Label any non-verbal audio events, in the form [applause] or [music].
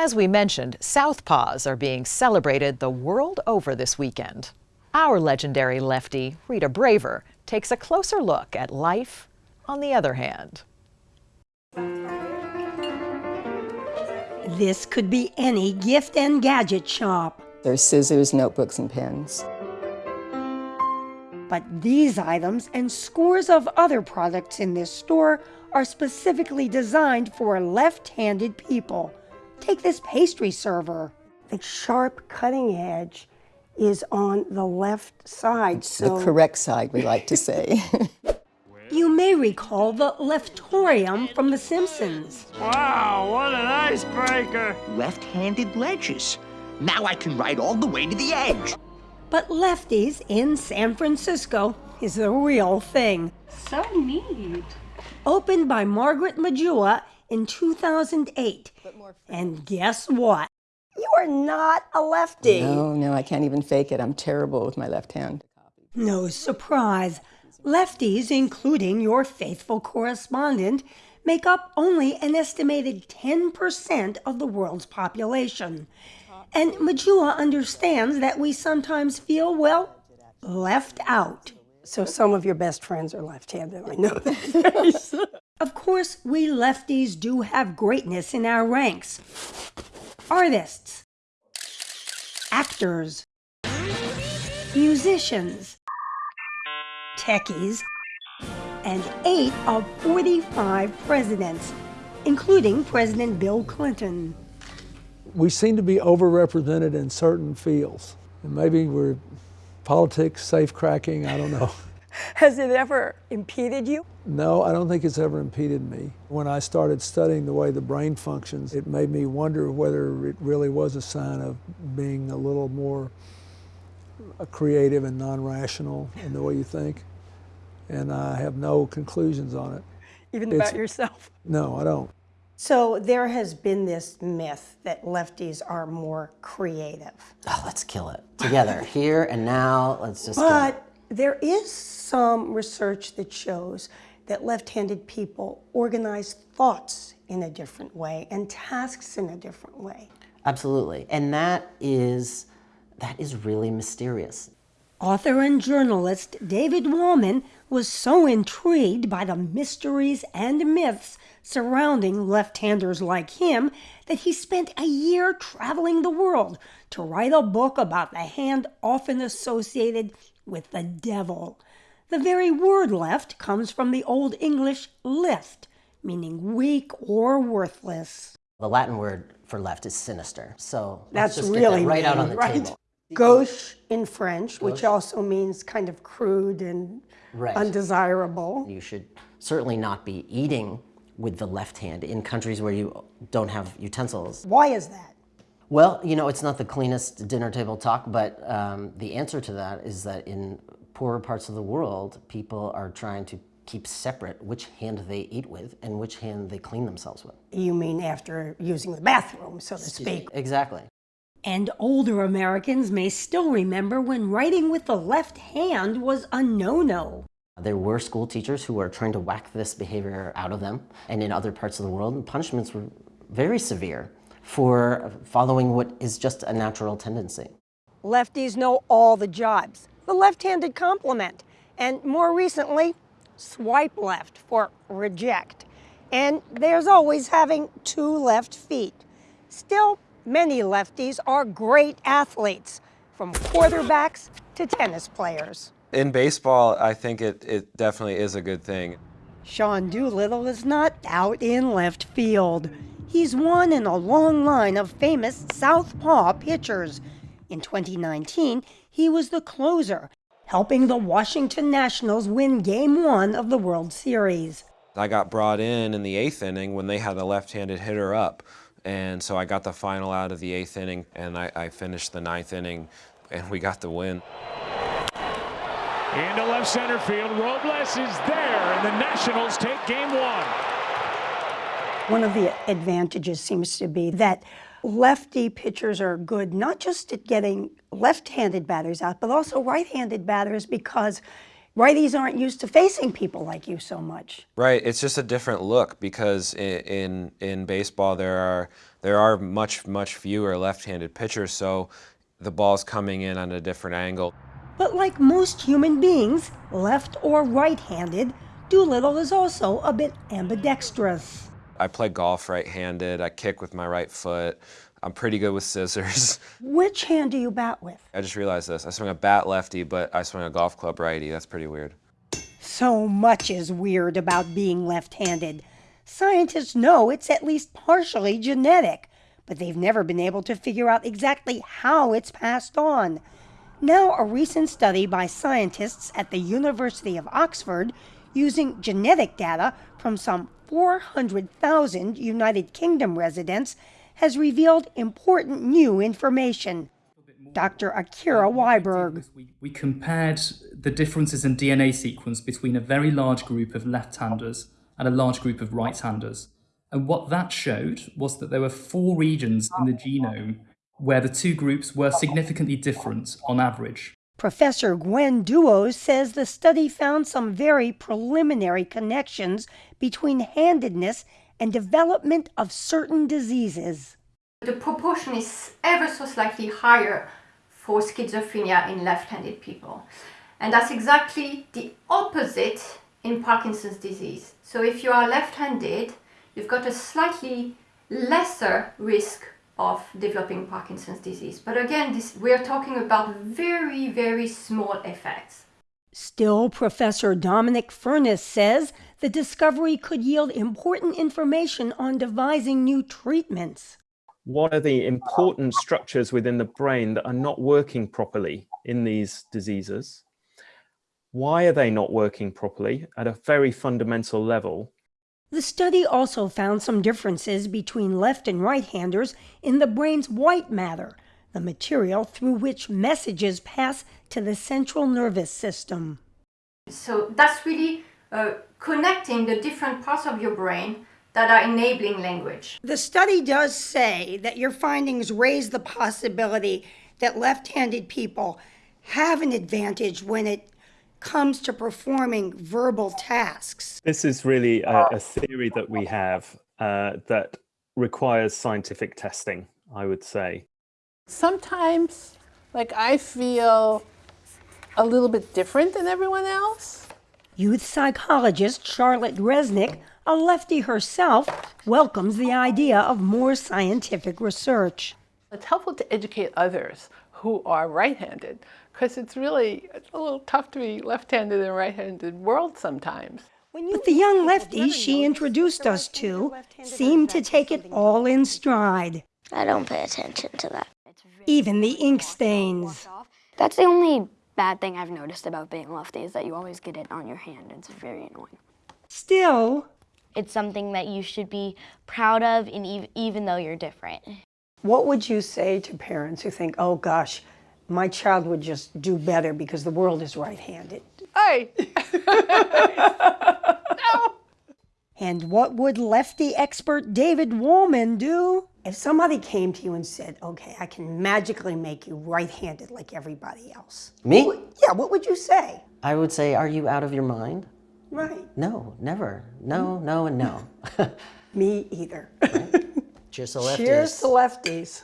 As we mentioned, Southpaws are being celebrated the world over this weekend. Our legendary lefty, Rita Braver, takes a closer look at life on the other hand. This could be any gift and gadget shop. There's scissors, notebooks, and pens. But these items and scores of other products in this store are specifically designed for left-handed people. Take this pastry server. The sharp cutting edge is on the left side, so... The correct side, we like to say. [laughs] you may recall the leftorium from The Simpsons. Wow, what an icebreaker! Left-handed ledges. Now I can ride all the way to the edge. But Lefties in San Francisco is the real thing. So neat. Opened by Margaret Majua in 2008. And guess what? You're not a lefty. No, no, I can't even fake it. I'm terrible with my left hand. No surprise. Lefties, including your faithful correspondent, make up only an estimated 10% of the world's population. And Majua understands that we sometimes feel, well, left out. So some of your best friends are left-handed, I know that. [laughs] of course, we lefties do have greatness in our ranks. Artists, actors, musicians, techies, and eight of 45 presidents, including President Bill Clinton we seem to be overrepresented in certain fields. And maybe we're politics, safe cracking, I don't know. [laughs] Has it ever impeded you? No, I don't think it's ever impeded me. When I started studying the way the brain functions, it made me wonder whether it really was a sign of being a little more uh, creative and non-rational in the way you think. And I have no conclusions on it. Even it's, about yourself? No, I don't. So there has been this myth that lefties are more creative. Oh, let's kill it together here and now. Let's just. But there is some research that shows that left-handed people organize thoughts in a different way and tasks in a different way. Absolutely, and that is that is really mysterious. Author and journalist David Wolman was so intrigued by the mysteries and myths surrounding left-handers like him that he spent a year traveling the world to write a book about the hand often associated with the devil. The very word left comes from the Old English left, meaning weak or worthless. The Latin word for left is sinister, so that's really that right mean, out on the right? table. Gauche in French, Gauche. which also means kind of crude and right. undesirable. You should certainly not be eating with the left hand in countries where you don't have utensils. Why is that? Well, you know, it's not the cleanest dinner table talk, but um, the answer to that is that in poorer parts of the world, people are trying to keep separate which hand they eat with and which hand they clean themselves with. You mean after using the bathroom, so to speak? Exactly. And older Americans may still remember when writing with the left hand was a no-no. There were school teachers who were trying to whack this behavior out of them. And in other parts of the world, punishments were very severe for following what is just a natural tendency. Lefties know all the jobs. The left-handed compliment. And more recently, swipe left for reject. And there's always having two left feet. Still, many lefties are great athletes, from quarterbacks to tennis players. In baseball, I think it, it definitely is a good thing. Sean Doolittle is not out in left field. He's one in a long line of famous southpaw pitchers. In 2019, he was the closer, helping the Washington Nationals win Game 1 of the World Series. I got brought in in the eighth inning when they had a left-handed hitter up. And so I got the final out of the eighth inning, and I, I finished the ninth inning, and we got the win. Into left center field. Robles is there, and the Nationals take game one. One of the advantages seems to be that lefty pitchers are good not just at getting left-handed batters out, but also right-handed batters because Righties aren't used to facing people like you so much. Right, it's just a different look because in, in in baseball there are there are much much fewer left-handed pitchers, so the ball's coming in on a different angle. But like most human beings, left or right-handed, Doolittle is also a bit ambidextrous. I play golf right-handed. I kick with my right foot. I'm pretty good with scissors. [laughs] Which hand do you bat with? I just realized this. I swing a bat lefty, but I swing a golf club righty. That's pretty weird. So much is weird about being left-handed. Scientists know it's at least partially genetic, but they've never been able to figure out exactly how it's passed on. Now, a recent study by scientists at the University of Oxford using genetic data from some 400,000 United Kingdom residents has revealed important new information. Dr. Akira Wiberg. We, we compared the differences in DNA sequence between a very large group of left-handers and a large group of right-handers. And what that showed was that there were four regions in the genome where the two groups were significantly different on average. Professor Gwen Douaud says the study found some very preliminary connections between handedness and development of certain diseases. The proportion is ever so slightly higher for schizophrenia in left-handed people. And that's exactly the opposite in Parkinson's disease. So if you are left-handed, you've got a slightly lesser risk of developing Parkinson's disease. But again, this, we're talking about very, very small effects. Still, Professor Dominic Furniss says the discovery could yield important information on devising new treatments. What are the important structures within the brain that are not working properly in these diseases? Why are they not working properly at a very fundamental level? The study also found some differences between left and right-handers in the brain's white matter, the material through which messages pass to the central nervous system. So that's really uh, connecting the different parts of your brain that are enabling language. The study does say that your findings raise the possibility that left-handed people have an advantage when it comes to performing verbal tasks. This is really a, a theory that we have uh, that requires scientific testing, I would say. Sometimes, like, I feel a little bit different than everyone else. Youth psychologist Charlotte Reznick, a lefty herself, welcomes the idea of more scientific research. It's helpful to educate others who are right-handed because it's really it's a little tough to be left-handed in a right-handed world sometimes. But the young lefties she introduced us to seemed to take it all in stride. I don't pay attention to that. Even the ink stains. That's the only bad thing I've noticed about being lefty is that you always get it on your hand. It's very annoying. Still, it's something that you should be proud of, and ev even though you're different. What would you say to parents who think, oh gosh, my child would just do better because the world is right-handed? Hey! [laughs] no! And what would lefty expert David Wolman do? If somebody came to you and said, okay, I can magically make you right-handed like everybody else. Me? What would, yeah, what would you say? I would say, are you out of your mind? Right. No, never. No, mm-hmm. no, and no. [laughs] Me either. Right? Cheers [laughs] to lefties. Cheers to lefties.